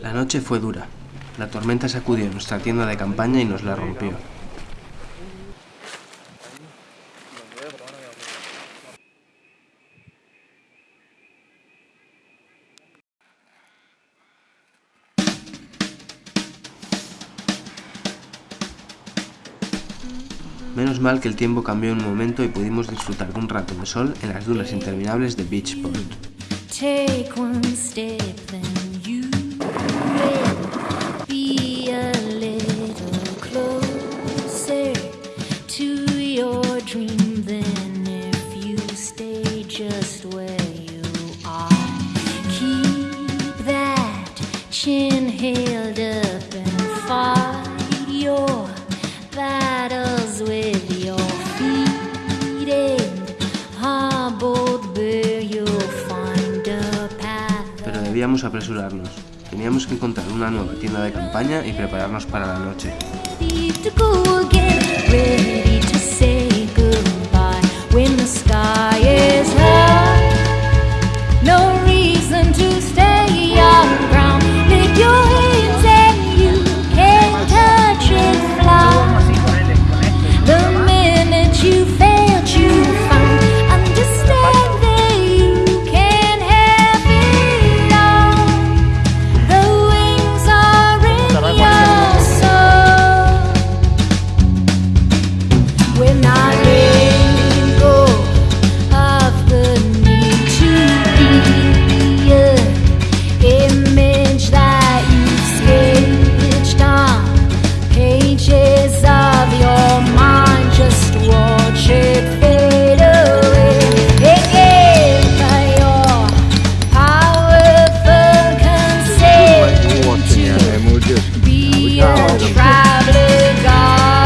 La noche fue dura. La tormenta sacudió nuestra tienda de campaña y nos la rompió. Menos mal que el tiempo cambió en un momento y pudimos disfrutar de un rato de sol en las dunas interminables de Beachport. Take one step, then you will be a little closer to your dream than if you stay just where you are. Keep that chin held up and fight Apresurarnos. Teníamos que encontrar una nueva tienda de campaña y prepararnos para la noche. Be a traveler guided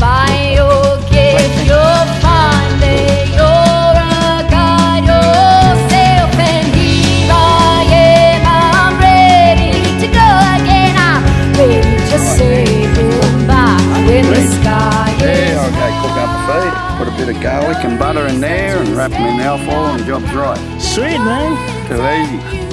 by your gift. You'll find that you're a guide yourself, and here I am. I'm ready to go again. I'm ready to say goodbye when the sky is Yeah, okay, cook up a feed. Put a bit of garlic and butter in there and wrap them in alfoil and the job's right. Sweet, man. Too easy. you